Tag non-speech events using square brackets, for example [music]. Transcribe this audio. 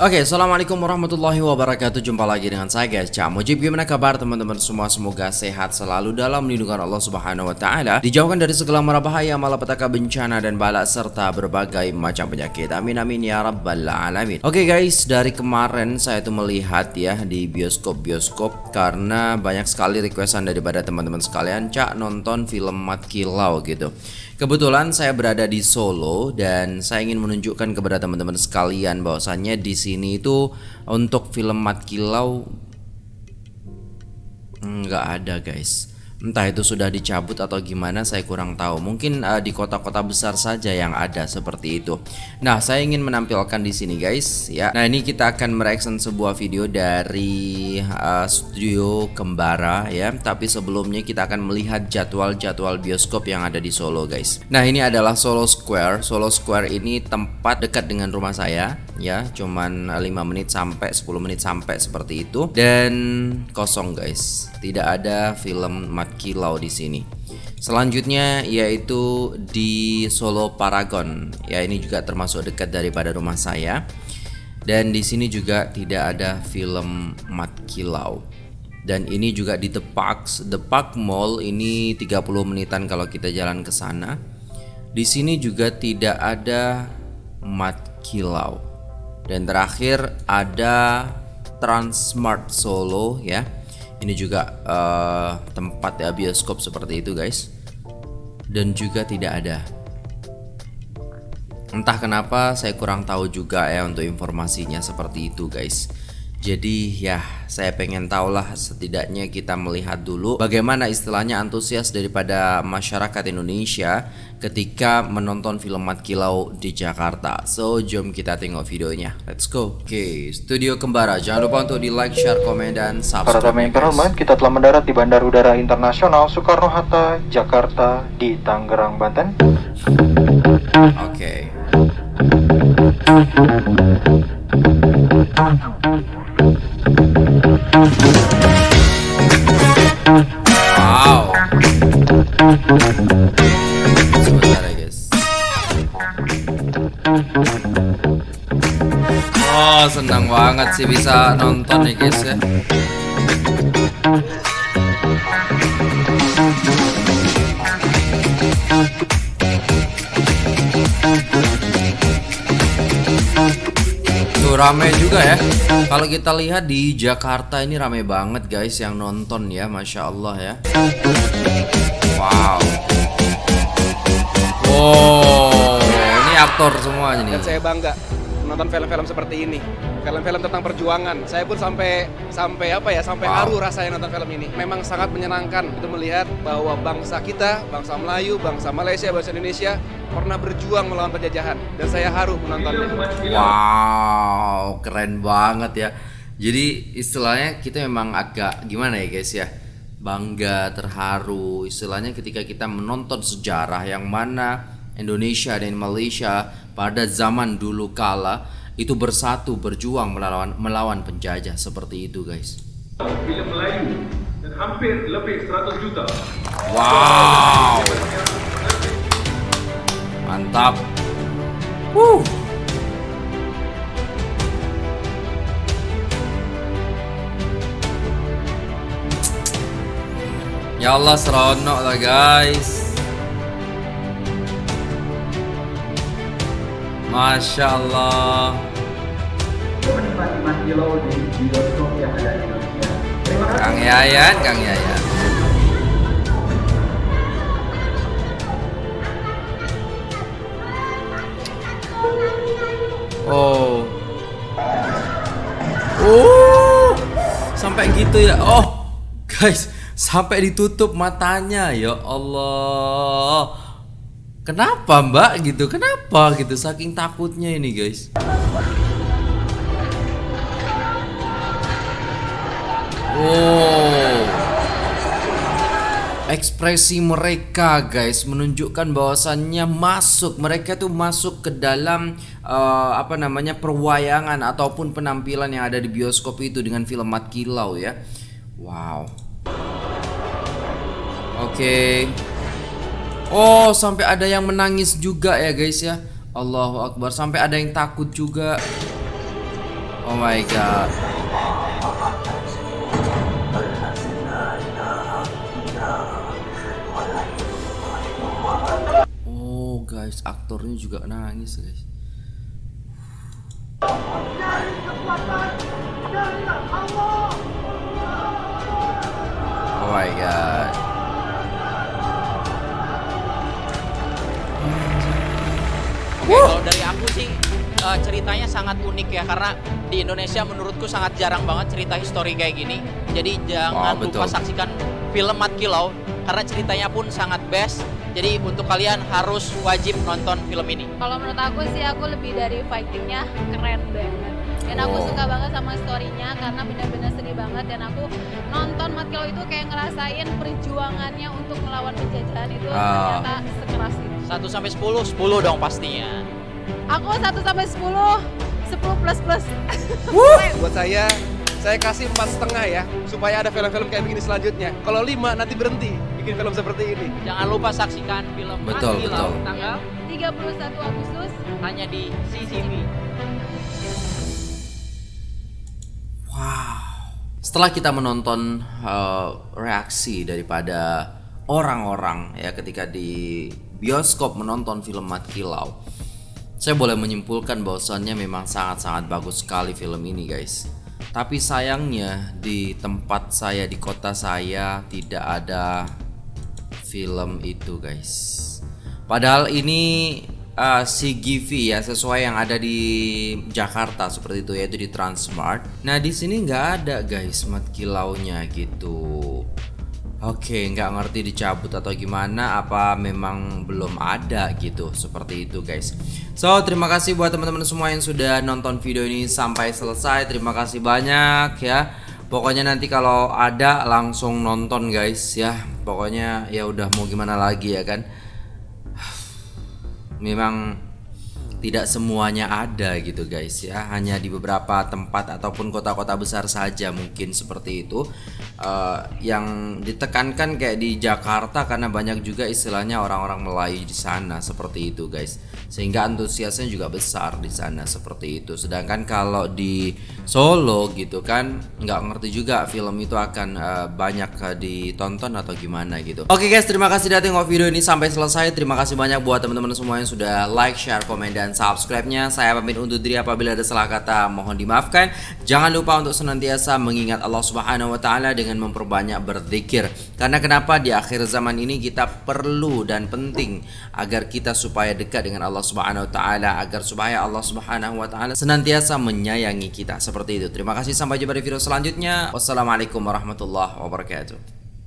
Oke, assalamualaikum warahmatullahi wabarakatuh. Jumpa lagi dengan saya guys, Cak Mujib. Gimana kabar teman-teman semua? Semoga sehat selalu dalam lindungan Allah Subhanahu Wa Taala. Dijauhkan dari segala mara bahaya, malapetaka, bencana dan bala serta berbagai macam penyakit. Amin amin ya rabbal alamin. Oke guys, dari kemarin saya tuh melihat ya di bioskop-bioskop karena banyak sekali requestan daripada teman-teman sekalian, Cak nonton film Mat Kilau gitu. Kebetulan saya berada di Solo dan saya ingin menunjukkan kepada teman-teman sekalian bahwasannya di sini itu untuk film Mat Kilau nggak ada guys. Entah itu sudah dicabut atau gimana saya kurang tahu. Mungkin uh, di kota-kota besar saja yang ada seperti itu. Nah, saya ingin menampilkan di sini guys ya. Nah, ini kita akan mereaction sebuah video dari uh, studio Kembara ya. Tapi sebelumnya kita akan melihat jadwal-jadwal bioskop yang ada di Solo guys. Nah, ini adalah Solo Square. Solo Square ini tempat dekat dengan rumah saya ya. Cuman 5 menit sampai 10 menit sampai seperti itu dan kosong guys. Tidak ada film Mat Kilau di sini. Selanjutnya yaitu di Solo Paragon. Ya ini juga termasuk dekat daripada rumah saya. Dan di sini juga tidak ada film Mat Kilau. Dan ini juga di The Park, The Park Mall ini 30 menitan kalau kita jalan ke sana. Di sini juga tidak ada Mat Kilau. Dan terakhir ada Transmart Solo ya. Ini juga uh, tempat ya bioskop seperti itu guys. Dan juga tidak ada. Entah kenapa saya kurang tahu juga ya untuk informasinya seperti itu guys jadi ya saya pengen tahu lah setidaknya kita melihat dulu bagaimana istilahnya antusias daripada masyarakat Indonesia ketika menonton film Mat Kilau di Jakarta. So jom kita tengok videonya. Let's go. Oke, okay, Studio Kembara. Jangan lupa untuk di like, share, komen, dan subscribe. Para yang terhormat, kita telah mendarat di Bandara Udara Internasional Soekarno-Hatta, Jakarta, di Tangerang, Banten. Oke. Okay. Wow. Sebentar. Oh senang banget sih bisa nonton nih guys ya. Tuh rame juga ya. Kalau kita lihat di Jakarta ini rame banget guys yang nonton ya Masya Allah ya. Wow. Wow Ini aktor semua ini Dan saya bangga menonton film-film seperti ini. Film-film tentang perjuangan. Saya pun sampai sampai apa ya sampai wow. haru rasanya nonton film ini. Memang sangat menyenangkan itu melihat bahwa bangsa kita bangsa Melayu bangsa Malaysia bangsa Indonesia pernah berjuang melawan penjajahan. Dan saya haru menontonnya. Wow keren banget ya. Jadi istilahnya kita memang agak gimana ya guys ya? Bangga terharu. Istilahnya ketika kita menonton sejarah yang mana Indonesia dan Malaysia pada zaman dulu kala itu bersatu berjuang melawan melawan penjajah seperti itu guys. Film Melayu dan hampir lebih 100 juta. Wow. Mantap. Woo. Ya Allah seronok lah guys. Masya Allah. Di yang ada di Indonesia. Kang Yayan, Kang Yayan. Oh. Oh. Sampai gitu ya. Oh. Guys, sampai ditutup matanya ya Allah. Kenapa mbak gitu? Kenapa gitu? Saking takutnya ini guys. Oh, ekspresi mereka guys menunjukkan bahwasannya masuk mereka tuh masuk ke dalam uh, apa namanya perwayangan ataupun penampilan yang ada di bioskop itu dengan film Mat Kilau ya. Wow. Oke. Okay. Oh, sampai ada yang menangis juga ya guys ya. Allahu Akbar, sampai ada yang takut juga. Oh my god. Oh guys, aktornya juga nangis guys. Oh my god. Oke, kalau dari aku sih eh, ceritanya sangat unik ya karena di Indonesia menurutku sangat jarang banget cerita histori kayak gini. Jadi jangan betul. lupa saksikan film Mat Kilau karena ceritanya pun sangat best. Jadi untuk kalian harus wajib nonton film ini. Kalau menurut aku sih aku lebih dari fightingnya keren banget. Dan aku Oh. suka banget sama storynya karena benar-benar sedih banget dan aku nonton Mat Kilau itu kayak ngerasain perjuangannya untuk melawan penjajahan itu Ah. ternyata sekeras itu. 1 sampai 10, 10 dong pastinya. Aku 1 sampai 10, 10 plus plus. [laughs] Buat saya, saya kasih empat setengah ya, supaya ada film-film kayak begini selanjutnya. Kalau lima nanti berhenti bikin film seperti ini. Jangan lupa saksikan film Betul, Kilau betul. tanggal 31 Agustus hanya di CCTV. Wow. Setelah kita menonton uh, reaksi daripada orang-orang ya ketika di bioskop menonton film Mat Kilau, saya boleh menyimpulkan bahwasannya memang sangat-sangat bagus sekali film ini, guys. Tapi sayangnya di tempat saya di kota saya tidak ada film itu, guys. Padahal ini uh, CGV ya sesuai yang ada di Jakarta seperti itu yaitu di Transmart. Nah di sini nggak ada guys mat kilaunya gitu. Oke nggak ngerti dicabut atau gimana apa memang belum ada gitu seperti itu guys. So terima kasih buat teman-teman semua yang sudah nonton video ini sampai selesai. Terima kasih banyak ya. Pokoknya nanti kalau ada langsung nonton guys ya. Pokoknya ya udah mau gimana lagi ya kan [sighs] memang tidak semuanya ada gitu guys ya. Hanya di beberapa tempat ataupun kota-kota besar saja mungkin seperti itu. Eh, yang ditekankan kayak di Jakarta karena banyak juga istilahnya orang-orang Melayu di sana seperti itu guys. Sehingga antusiasnya juga besar di sana seperti itu. Sedangkan kalau di Solo gitu kan nggak ngerti juga film itu akan eh, banyak eh, ditonton atau gimana gitu. Oke guys terima kasih sudah tengok video ini sampai selesai. Terima kasih banyak buat teman-teman semua yang sudah like share komen subscribe-nya. Saya pamit undur diri apabila ada salah kata. Mohon dimaafkan. Jangan lupa untuk senantiasa mengingat Allah Subhanahu wa taala dengan memperbanyak berzikir. Karena kenapa? Di akhir zaman ini kita perlu dan penting agar kita supaya dekat dengan Allah Subhanahu wa taala agar supaya Allah Subhanahu wa taala senantiasa menyayangi kita. Seperti itu. Terima kasih. Sampai jumpa di video selanjutnya. Wassalamualaikum warahmatullahi wabarakatuh